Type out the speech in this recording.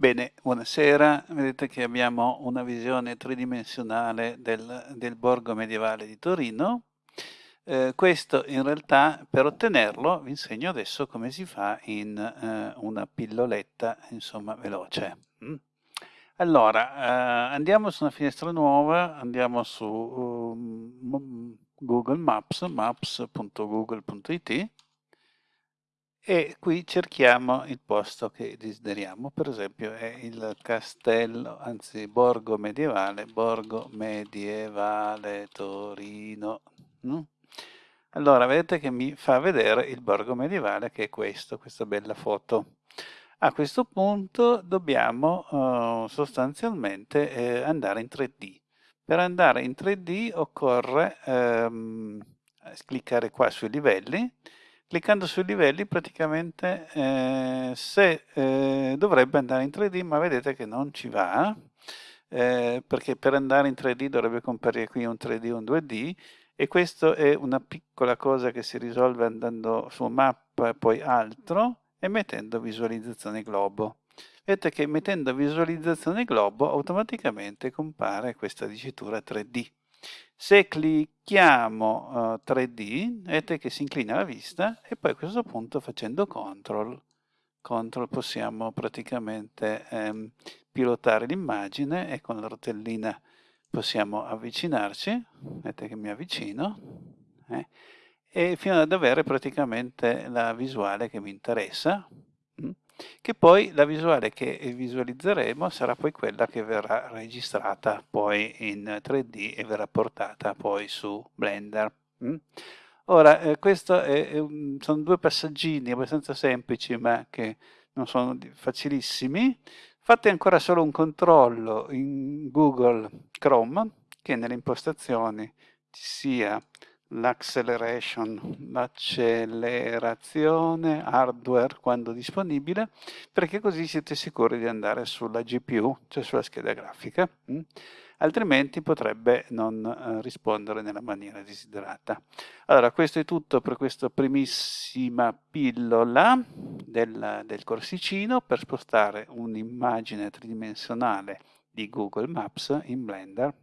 Bene, buonasera. Vedete che abbiamo una visione tridimensionale del, del borgo medievale di Torino. Eh, questo in realtà per ottenerlo vi insegno adesso come si fa in eh, una pilloletta insomma veloce. Mm? Allora, eh, andiamo su una finestra nuova, andiamo su um, Google Maps, maps.google.it e qui cerchiamo il posto che desideriamo, per esempio è il castello, anzi borgo medievale, borgo medievale Torino. No? Allora vedete che mi fa vedere il borgo medievale che è questo, questa bella foto. A questo punto dobbiamo uh, sostanzialmente eh, andare in 3D. Per andare in 3D occorre ehm, cliccare qua sui livelli cliccando sui livelli praticamente eh, se eh, dovrebbe andare in 3D ma vedete che non ci va eh, perché per andare in 3D dovrebbe comparire qui un 3D e un 2D e questo è una piccola cosa che si risolve andando su mappa e poi altro e mettendo visualizzazione globo. Vedete che mettendo visualizzazione globo automaticamente compare questa dicitura 3D se clicchiamo uh, eh, 3D, vedete che si inclina la vista e poi a questo punto facendo CTRL, CTRL possiamo praticamente ehm, pilotare l'immagine e con la rotellina possiamo avvicinarci, vedete che mi avvicino, eh, e fino ad avere praticamente la visuale che mi interessa? Che poi la visuale che visualizzeremo sarà poi quella che verrà registrata poi in 3D e verrà portata poi su Blender. Mm? Ora, eh, questi sono due passaggini abbastanza semplici ma che non sono facilissimi. Fate ancora solo un controllo in Google Chrome che nelle impostazioni ci sia l'acceleration, l'accelerazione hardware quando disponibile, perché così siete sicuri di andare sulla GPU, cioè sulla scheda grafica, mm? altrimenti potrebbe non eh, rispondere nella maniera desiderata. Allora, questo è tutto per questa primissima pillola del, del corsicino per spostare un'immagine tridimensionale di Google Maps in Blender